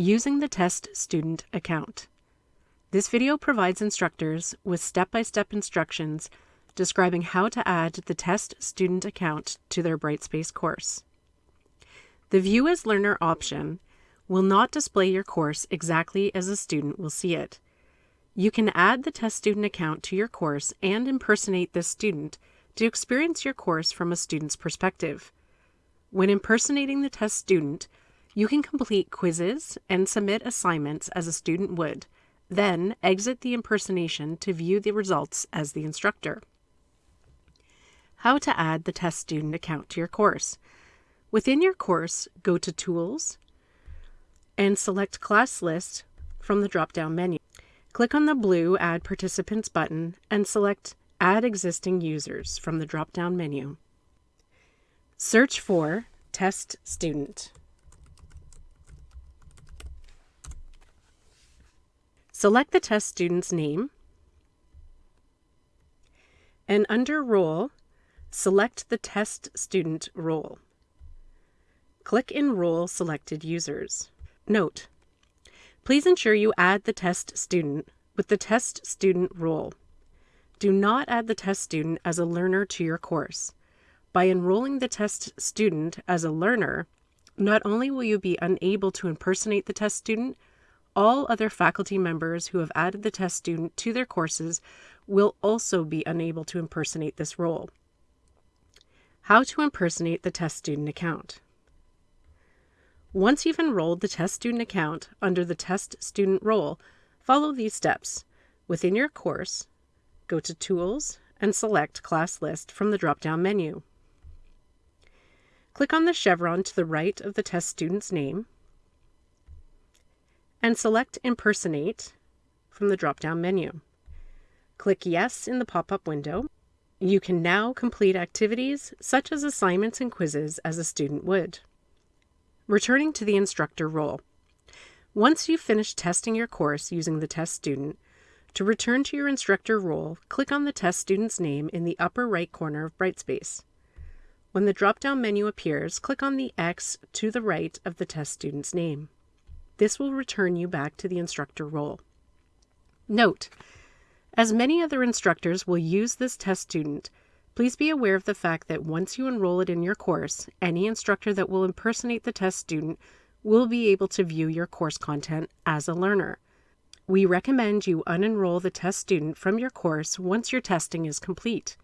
Using the Test Student Account. This video provides instructors with step-by-step instructions describing how to add the Test Student Account to their Brightspace course. The View as Learner option will not display your course exactly as a student will see it. You can add the test student account to your course and impersonate this student to experience your course from a student's perspective. When impersonating the test student, you can complete quizzes and submit assignments as a student would, then exit the impersonation to view the results as the instructor. How to add the test student account to your course. Within your course, go to Tools and select Class List from the drop-down menu. Click on the blue Add Participants button and select Add Existing Users from the drop-down menu. Search for Test Student. Select the test student's name and under Role, select the test student role. Click Enroll selected users. Note, Please ensure you add the test student with the test student role. Do not add the test student as a learner to your course. By enrolling the test student as a learner, not only will you be unable to impersonate the test student, all other faculty members who have added the test student to their courses will also be unable to impersonate this role. How to impersonate the test student account. Once you've enrolled the test student account under the test student role, follow these steps. Within your course, go to Tools and select Class List from the drop-down menu. Click on the chevron to the right of the test student's name and select Impersonate from the drop-down menu. Click Yes in the pop-up window. You can now complete activities such as assignments and quizzes as a student would. Returning to the instructor role. Once you've finished testing your course using the test student, to return to your instructor role, click on the test student's name in the upper right corner of Brightspace. When the drop-down menu appears, click on the X to the right of the test student's name. This will return you back to the instructor role. Note, as many other instructors will use this test student, Please be aware of the fact that once you enroll it in your course, any instructor that will impersonate the test student will be able to view your course content as a learner. We recommend you unenroll the test student from your course once your testing is complete.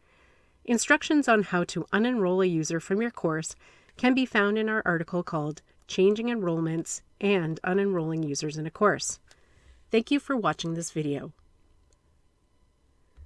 Instructions on how to unenroll a user from your course can be found in our article called Changing Enrollments and Unenrolling Users in a Course. Thank you for watching this video.